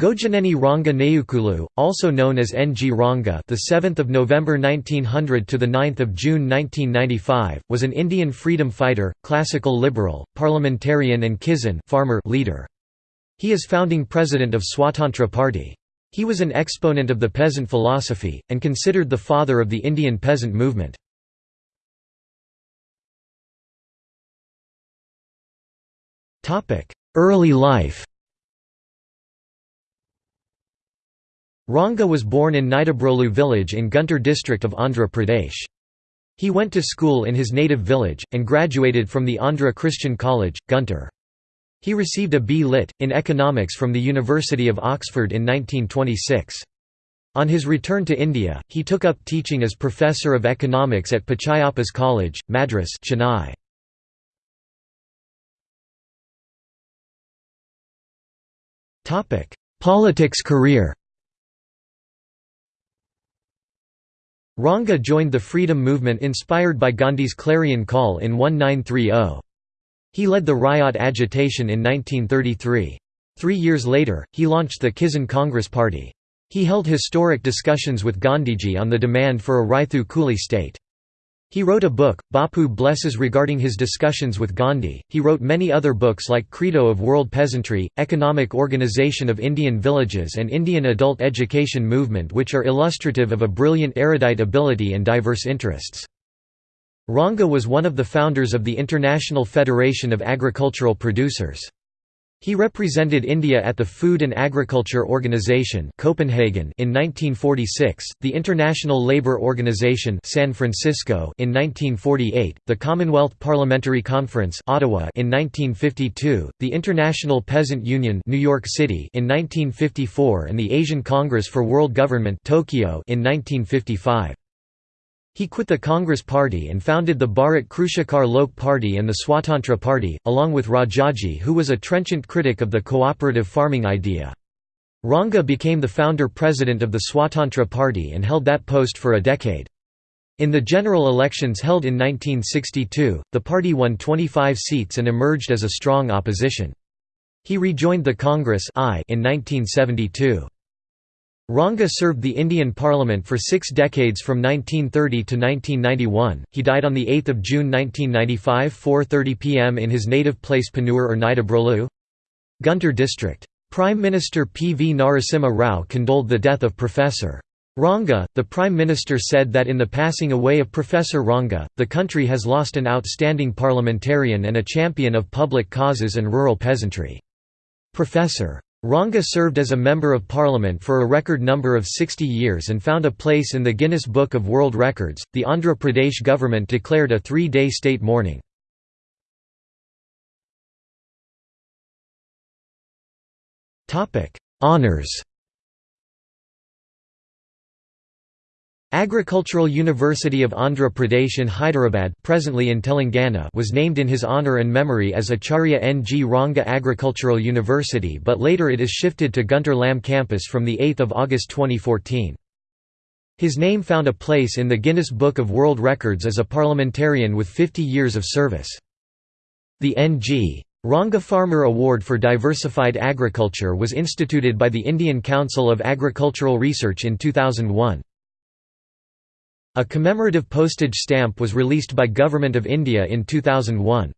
Gogineni Ranga Nayukulu, also known as N. G. Ranga, the 7th of November 1900 to the 9th of June 1995, was an Indian freedom fighter, classical liberal, parliamentarian, and Kisan farmer leader. He is founding president of Swatantra Party. He was an exponent of the peasant philosophy and considered the father of the Indian peasant movement. Topic: Early life. Ranga was born in Nidubrolu village in Guntur district of Andhra Pradesh. He went to school in his native village, and graduated from the Andhra Christian College, Guntur. He received a B. Lit. in economics from the University of Oxford in 1926. On his return to India, he took up teaching as Professor of Economics at Pachaiyappa's College, Madras Chennai. Politics career Ranga joined the freedom movement inspired by Gandhi's clarion call in 1930. He led the Ryot agitation in 1933. Three years later, he launched the Kisan Congress Party. He held historic discussions with Gandhiji on the demand for a Raithu Kuli state. He wrote a book, Bapu Blesses regarding his discussions with Gandhi. He wrote many other books like Credo of World Peasantry, Economic Organization of Indian Villages and Indian Adult Education Movement which are illustrative of a brilliant erudite ability and diverse interests. Ranga was one of the founders of the International Federation of Agricultural Producers. He represented India at the Food and Agriculture Organization Copenhagen in 1946, the International Labour Organization San Francisco in 1948, the Commonwealth Parliamentary Conference Ottawa in 1952, the International Peasant Union New York City in 1954 and the Asian Congress for World Government Tokyo in 1955. He quit the Congress Party and founded the Bharat Krushikar Lok Party and the Swatantra Party, along with Rajaji who was a trenchant critic of the cooperative farming idea. Ranga became the founder-president of the Swatantra Party and held that post for a decade. In the general elections held in 1962, the party won 25 seats and emerged as a strong opposition. He rejoined the Congress I in 1972. Ranga served the Indian Parliament for six decades from 1930 to 1991. He died on 8 June 1995 4.30 pm in his native place Ponnur or Nidubrolu. Guntur district. Prime Minister P. V. Narasimha Rao condoled the death of Professor. Ranga, the Prime Minister said that in the passing away of Professor Ranga, the country has lost an outstanding parliamentarian and a champion of public causes and rural peasantry. Professor. Ranga served as a Member of Parliament for a record number of 60 years and found a place in the Guinness Book of World Records. The Andhra Pradesh government declared a three day state mourning. Honours Agricultural University of Andhra Pradesh in Hyderabad presently in Telangana was named in his honour and memory as Acharya N. G. Ranga Agricultural University but later it is shifted to Guntur Lam campus from 8 August 2014. His name found a place in the Guinness Book of World Records as a parliamentarian with 50 years of service. The N.G. Ranga Farmer Award for Diversified Agriculture was instituted by the Indian Council of Agricultural Research in 2001. A commemorative postage stamp was released by Government of India in 2001.